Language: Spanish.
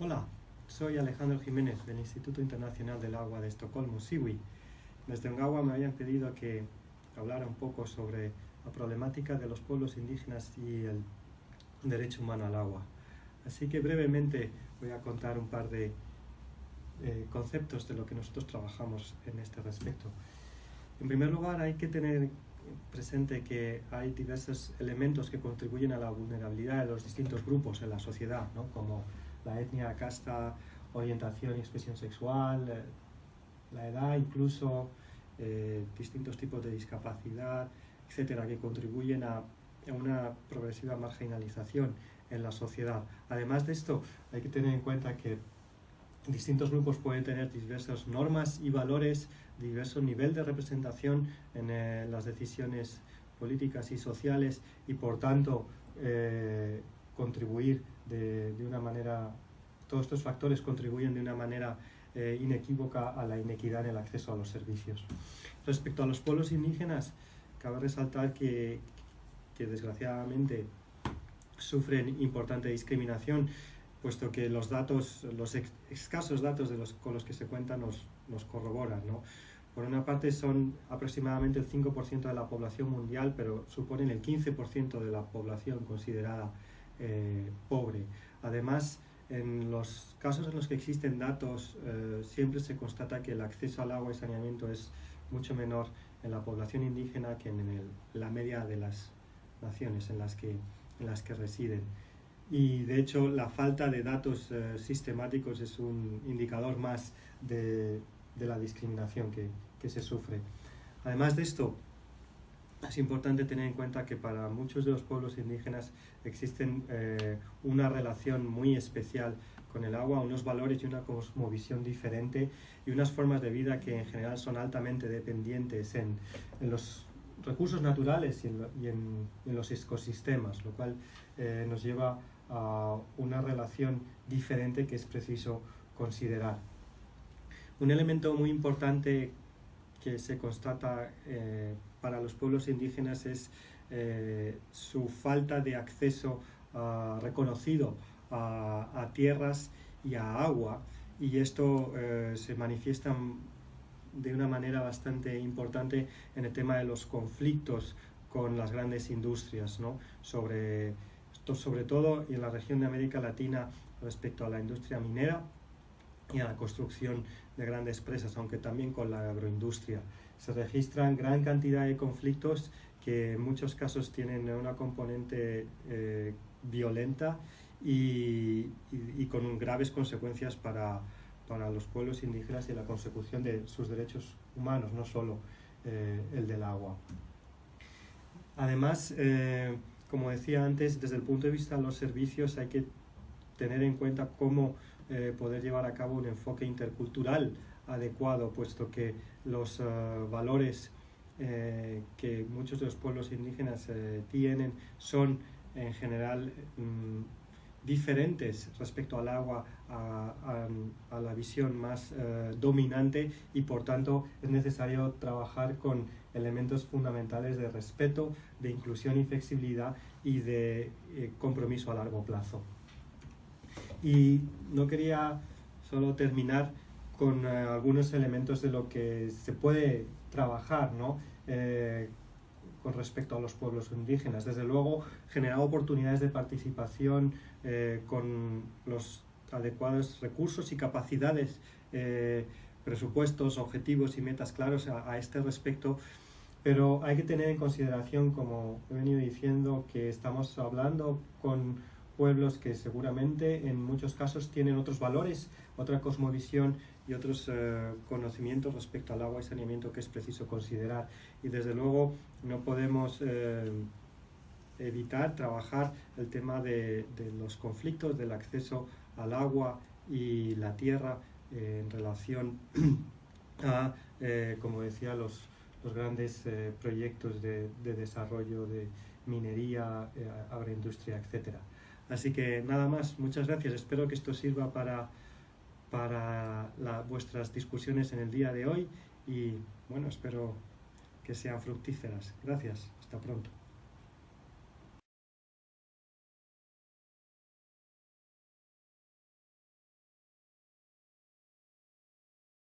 Hola, soy Alejandro Jiménez del Instituto Internacional del Agua de Estocolmo, SIWI. Desde Ongawa me habían pedido que hablara un poco sobre la problemática de los pueblos indígenas y el derecho humano al agua. Así que brevemente voy a contar un par de eh, conceptos de lo que nosotros trabajamos en este respecto. En primer lugar, hay que tener presente que hay diversos elementos que contribuyen a la vulnerabilidad de los distintos grupos en la sociedad, ¿no? como la etnia, casta, orientación y expresión sexual, eh, la edad, incluso eh, distintos tipos de discapacidad, etcétera, que contribuyen a, una progresiva marginalización en la sociedad. Además de esto, hay que tener en cuenta que distintos grupos pueden tener diversas normas y valores, diverso nivel de representación en eh, las decisiones políticas y sociales y por tanto contribuir de, una manera, todos estos factores contribuyen de una manera eh, inequívoca a la inequidad en el acceso a los servicios. Respecto a los pueblos indígenas, cabe resaltar que, que desgraciadamente sufren importante discriminación, puesto que los datos, los escasos datos de los, con los que se cuentan nos, nos corroboran. ¿no? Por una parte son aproximadamente el 5% de la población mundial, pero suponen el 15% de la población considerada eh, pobre. Además, en los casos en los que existen datos, eh, siempre se constata que el acceso al agua y saneamiento es mucho menor en la población indígena que en la media de las naciones en las que, en las que residen. Y de hecho la falta de datos eh, sistemáticos es un indicador más de, de la discriminación que, que se sufre. Además de esto, es importante tener en cuenta que para muchos de los pueblos indígenas existen eh, una relación muy especial con el agua, unos valores y una cosmovisión diferente y unas formas de vida que en general son altamente dependientes en, los recursos naturales y en, los ecosistemas, lo cual eh, nos lleva a una relación diferente que es preciso considerar. Un elemento muy importante que se constata eh, para los pueblos indígenas es eh, su falta de acceso ah, reconocido a, tierras y a agua y esto eh, se manifiesta de una manera bastante importante en el tema de los conflictos con las grandes industrias, ¿no? sobre, sobre todo en la región de América Latina respecto a la industria minera y a la construcción de grandes presas, aunque también con la agroindustria. Se registran gran cantidad de conflictos que en muchos casos tienen una componente eh, violenta y, con graves consecuencias para, los pueblos indígenas y la consecución de sus derechos humanos, no solo eh, el del agua. Además, eh, como decía antes, desde el punto de vista de los servicios hay que tener en cuenta cómo eh, poder llevar a cabo un enfoque intercultural adecuado, puesto que los eh, valores eh, que muchos de los pueblos indígenas tienen son en general mm, diferentes respecto al agua, a, a, la visión más dominante y por tanto es necesario trabajar con elementos fundamentales de respeto, de inclusión y flexibilidad y de compromiso a largo plazo. Y no quería solo terminar con eh, algunos elementos de lo que se puede trabajar ¿no? Eh, con respecto a los pueblos indígenas. Desde luego, generar oportunidades de participación eh, con los adecuados recursos y capacidades, presupuestos, objetivos y metas claros a este respecto pero hay que tener en consideración, como he venido diciendo, que estamos hablando con pueblos que seguramente en muchos casos tienen otros valores, otra cosmovisión y otros eh, conocimientos respecto al agua y saneamiento que es preciso considerar. Y desde luego no podemos eh, evitar trabajar el tema de, los conflictos, del acceso al agua y la tierra eh, en relación a, como decía, los, los grandes proyectos de, de, desarrollo de minería, agroindustria, etcétera. Así que nada más, muchas gracias. Espero que esto sirva para, para vuestras discusiones en el día de hoy y bueno, espero que sean fructíferas. Gracias, hasta pronto.